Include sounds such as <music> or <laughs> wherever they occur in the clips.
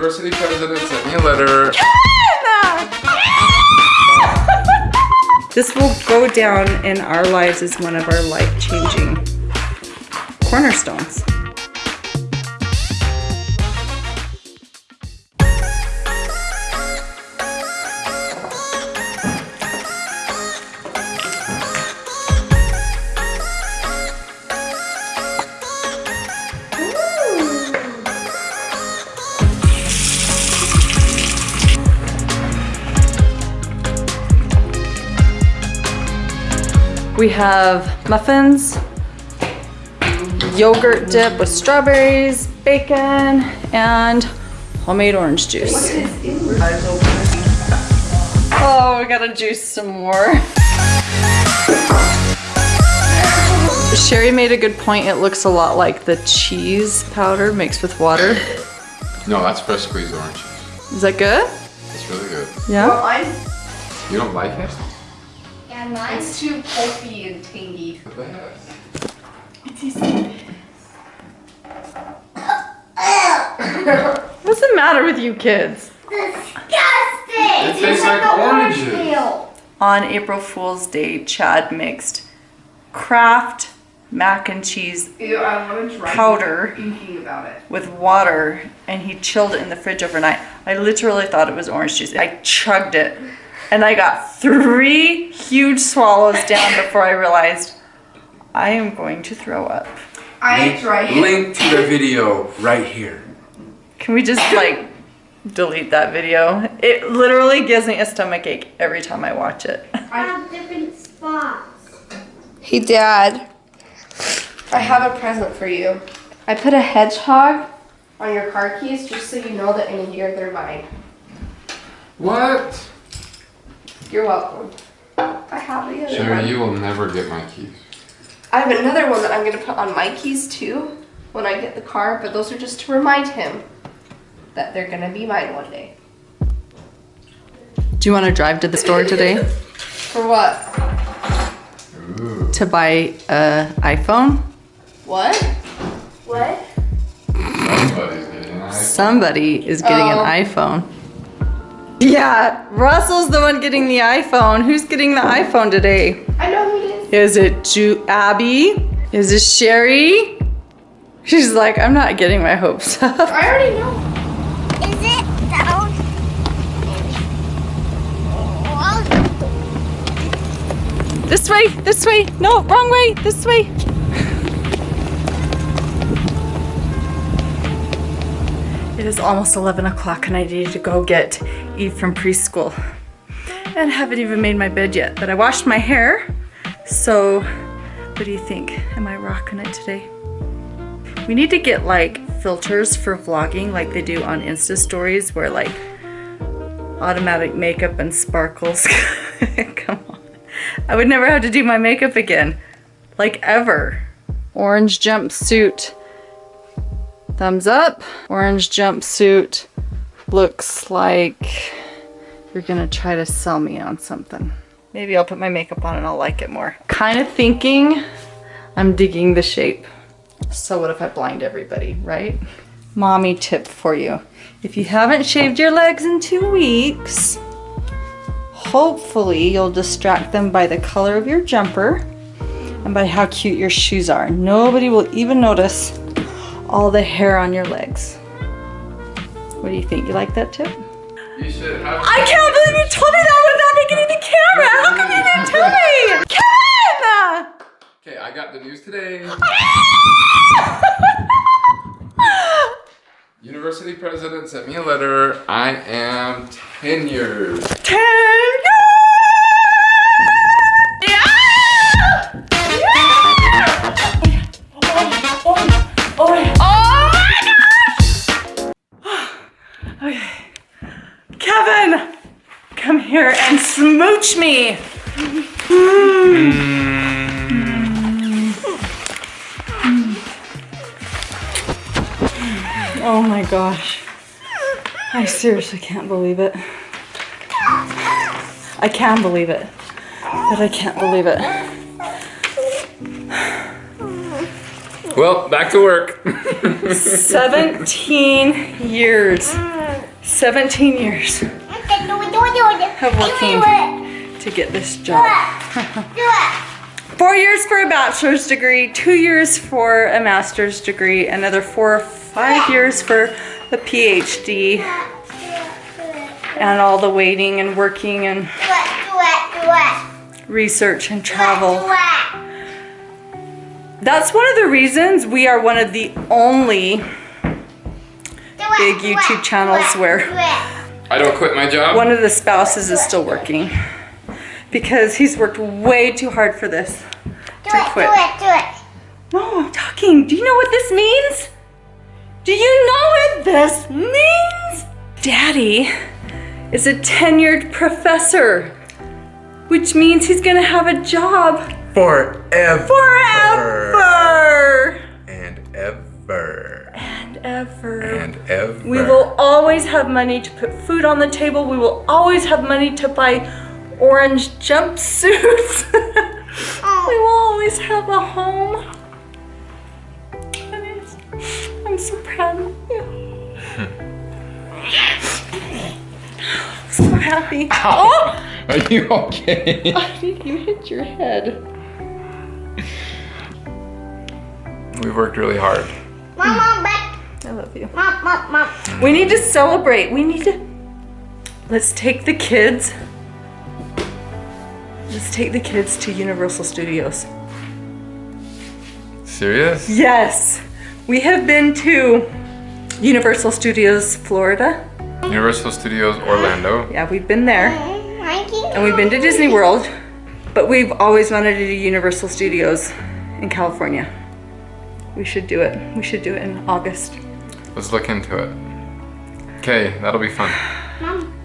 University a letter. This will go down in our lives as one of our life-changing cornerstones. We have muffins, yogurt dip with strawberries, bacon, and homemade orange juice. Oh, we gotta juice some more. Sherry made a good point. It looks a lot like the cheese powder mixed with water. No, that's fresh squeezed orange juice. Is that good? It's really good. Yeah? Mine, You don't like it? Yeah, mine's it's too pulpy and tangy. What the heck? What's the matter with you kids? disgusting. It tastes like the orange oranges. On April Fool's Day, Chad mixed Kraft mac and cheese Ew, I want to try Powder. about it. with water and he chilled it in the fridge overnight. I literally thought it was orange juice. I chugged it and I got three huge swallows down before I realized I am going to throw up. I tried. Link to the video right here. Can we just like delete that video? It literally gives me a stomach ache every time I watch it. <laughs> I have different spots. Hey, Dad. I have a present for you. I put a hedgehog on your car keys just so you know that in a year they're mine. What? You're welcome. I have the other Sherry, one. you will never get my keys. I have another one that I'm gonna put on my keys too when I get the car, but those are just to remind him that they're gonna be mine one day. Do you want to drive to the store today <laughs> For what? Ooh. to buy a iPhone? What? What? Somebody's getting an iPhone. Somebody is getting Oh. an iPhone. Yeah, Russell's the one getting the iPhone. Who's getting the iPhone today? I know who it is. Is it Ju- Abby? Is it Sherry? She's like, I'm not getting my hopes <laughs> up. I already know. Is it down? This way, this way. No, wrong way, this way. It is almost 11 o'clock and I need to go get Eve from preschool. And haven't even made my bed yet, but I washed my hair. So, what do you think? Am I rocking it today? We need to get like filters for vlogging like they do on Insta stories where like automatic makeup and sparkles. <laughs> Come on. I would never have to do my makeup again. Like ever. Orange jumpsuit. Thumbs up. Orange jumpsuit looks like you're gonna try to sell me on something. Maybe I'll put my makeup on and I'll like it more. Kind of thinking I'm digging the shape. So what if I blind everybody, right? Mommy tip for you. If you haven't shaved your legs in two weeks, hopefully you'll distract them by the color of your jumper and by how cute your shoes are. Nobody will even notice all the hair on your legs. What do you think? You like that tip? You should have. I can't believe you told me that without making it the camera. How come you didn't tell me? Kevin! Okay, I got the news today. <laughs> University president sent me a letter. I am tenured. Ten. Smooch me. Hmm. Oh my gosh. I seriously can't believe it. I can believe it, but I can't believe it. Well, back to work. 17 years. 17 years of working Do it. To get this job. Do it. Four years for a bachelor's degree, two years for a master's degree, another four or five years for a PhD, Do it, do it. and all the waiting and working and research and travel. That's one of the reasons we are one of the only big YouTube channels where. I don't quit my job. one of the spouses is still working because he's worked way too hard for this Do to it, quit. do it, do it. No, I'm talking. Do you know what this means? Do you know what this means? Daddy is a tenured professor, which means he's gonna have a job Forever. forever And ever. and ever. And ever. We will always have money to put food on the table. We will always have money to buy orange jumpsuits. <laughs> Oh. we will always have a home. I'm so proud of you. So happy. <laughs> Oh! Are you okay? I think you hit your head. We've worked really hard. Mom, mom, back. I love you. Mom, mom, mom. We need to celebrate. We need to. Let's take the kids. Let's take the kids to Universal Studios. Serious? Yes, we have been to Universal Studios, Florida. Universal Studios Orlando. Yeah, we've been there. And we've been to Disney World, but we've always wanted to do Universal Studios in California. We should do it. We should do it in August. Let's look into it. Okay, that'll be fun. Mom.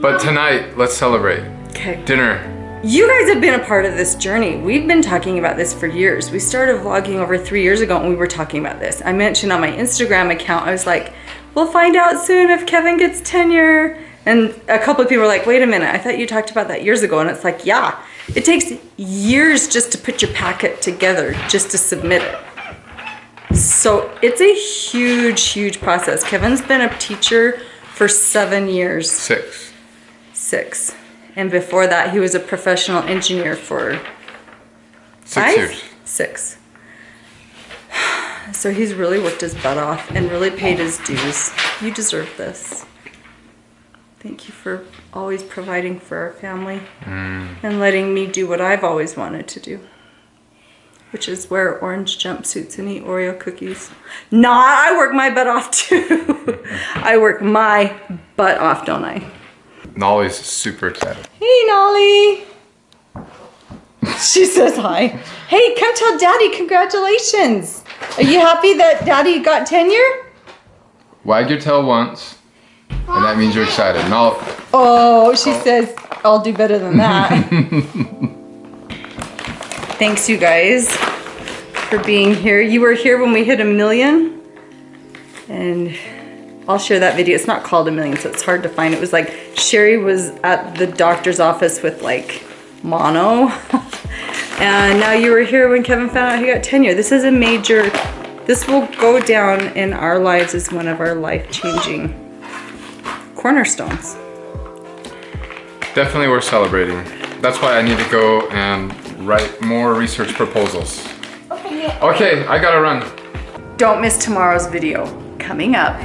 But tonight, let's celebrate. Okay. Dinner. You guys have been a part of this journey. We've been talking about this for years. We started vlogging over three years ago and we were talking about this. I mentioned on my Instagram account, I was like, we'll find out soon if Kevin gets tenure. And a couple of people were like, wait a minute, I thought you talked about that years ago. And it's like, yeah, it takes years just to put your packet together, just to submit it. So it's a huge, huge process. Kevin's been a teacher for seven years Six. six. And before that, he was a professional engineer for Six five? years. Six. <sighs> So he's really worked his butt off and really paid his dues. You deserve this. Thank you for always providing for our family mm. and letting me do what I've always wanted to do, which is wear orange jumpsuits and eat Oreo cookies. Nah, I work my butt off too. <laughs> I work my butt off, don't I? Nolly's super excited. Hey, Nolly. <laughs> She says hi. Hey, come tell Daddy congratulations. Are you happy that Daddy got tenure? Wag your tail once, and that means you're excited. Nolly. Oh, she says I'll do better than that. <laughs> Thanks, you guys, for being here. You were here when we hit a million, and I'll share that video. It's not called a million, so it's hard to find. It was like Sherry was at the doctor's office with like mono, <laughs> and now you were here when Kevin found out he got tenure. This is a major. This will go down in our lives as one of our life-changing cornerstones. Definitely worth celebrating. That's why I need to go and write more research proposals. Open. Okay, I gotta run. Don't miss tomorrow's video coming up.